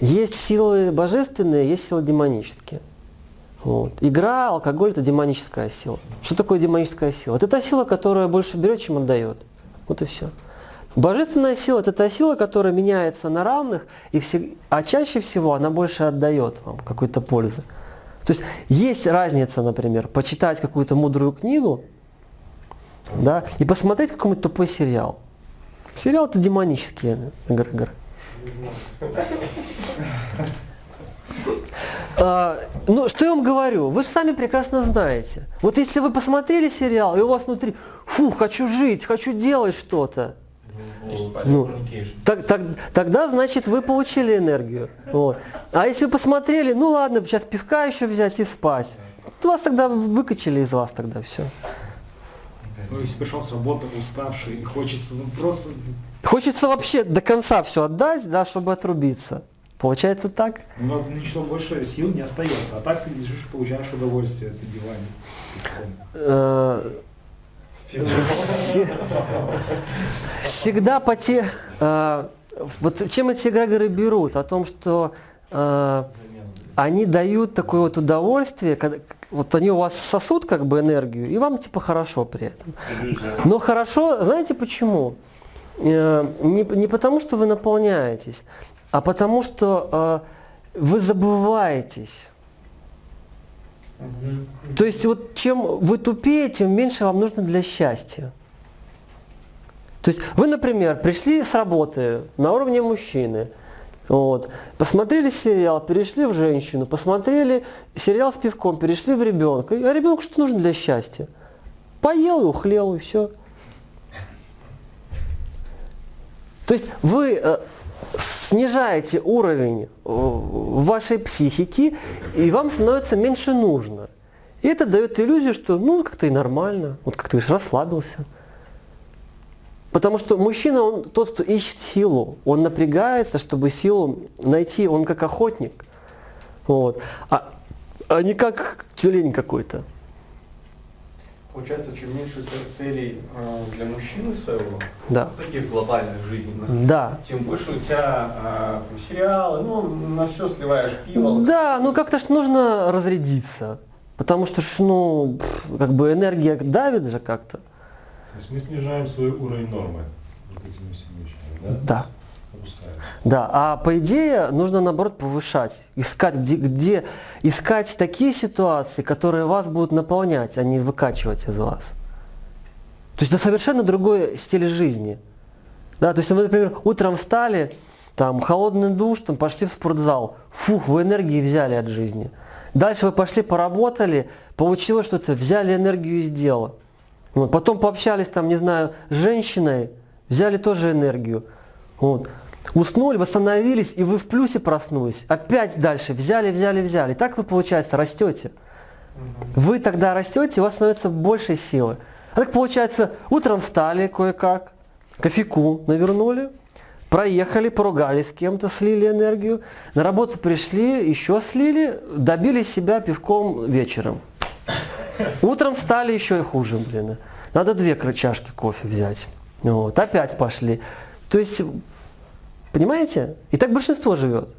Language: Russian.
Есть силы божественные, есть силы демонические. Вот. Игра, алкоголь – это демоническая сила. Что такое демоническая сила? Это та сила, которая больше берет, чем отдает. Вот и все. Божественная сила – это та сила, которая меняется на равных, и все, а чаще всего она больше отдает вам какой-то пользы. То есть есть разница, например, почитать какую-то мудрую книгу да, и посмотреть какой-нибудь тупой сериал. Сериал – это демонические игры. А, ну, что я вам говорю? Вы же сами прекрасно знаете. Вот если вы посмотрели сериал, и у вас внутри, фу, хочу жить, хочу делать что-то. Ну, так, так, тогда, значит, вы получили энергию. Вот. А если вы посмотрели, ну ладно, сейчас пивка еще взять и спать. То вас тогда выкачали из вас тогда все. Ну, если пришел с работы уставший, хочется ну, просто... Хочется вообще до конца все отдать, да, чтобы отрубиться. Получается так? Но ничего больше сил не остается. А так ты лежишь, получаешь удовольствие от диване. Э, всегда по те... Э, вот чем эти эгрегоры берут? О том, что э, они дают такое вот удовольствие, когда, вот они у вас сосут как бы энергию, и вам типа хорошо при этом. Но хорошо, знаете почему? Не, не потому, что вы наполняетесь, а потому что э, вы забываетесь. То есть вот чем вы тупее, тем меньше вам нужно для счастья. То есть вы, например, пришли с работы на уровне мужчины, вот, посмотрели сериал, перешли в женщину, посмотрели сериал с пивком, перешли в ребенка. А ребенку что нужно для счастья? Поел и ухлел, и все. То есть вы э, снижаете уровень э, вашей психики, и вам становится меньше нужно. И это дает иллюзию, что ну как-то и нормально, вот как ты расслабился. Потому что мужчина, он тот, кто ищет силу, он напрягается, чтобы силу найти, он как охотник. Вот. А, а не как тюлень какой-то. Получается, чем меньше целей э, для мужчины своего, да. таких глобальных жизненных, да. тем больше у тебя э, сериалы, ну, на все сливаешь пиво. Да, ну как-то ж нужно разрядиться. Потому что, ж, ну, как бы энергия давит же как-то. То есть мы снижаем свой уровень нормы вот этими всеми вещами, да? Да. Да, а по идее нужно наоборот повышать, искать, где, где искать такие ситуации, которые вас будут наполнять, а не выкачивать из вас. То есть это совершенно другой стиль жизни. Да, то есть вы, например, утром встали, там холодный душ, там пошли в спортзал, фух, вы энергии взяли от жизни. Дальше вы пошли поработали, получилось что-то, взяли энергию из дела. Вот, потом пообщались там, не знаю, с женщиной, взяли тоже энергию. Вот. Уснули, восстановились, и вы в плюсе проснулись. Опять дальше взяли, взяли, взяли. И так вы, получается, растете. Вы тогда растете, у вас становится больше силы. А так получается, утром встали кое-как, кофейку навернули, проехали, поругались с кем-то, слили энергию, на работу пришли, еще слили, добили себя пивком вечером. Утром встали еще и хуже, блин. Надо две чашки кофе взять. Вот, опять пошли. То есть Понимаете? И так большинство живет.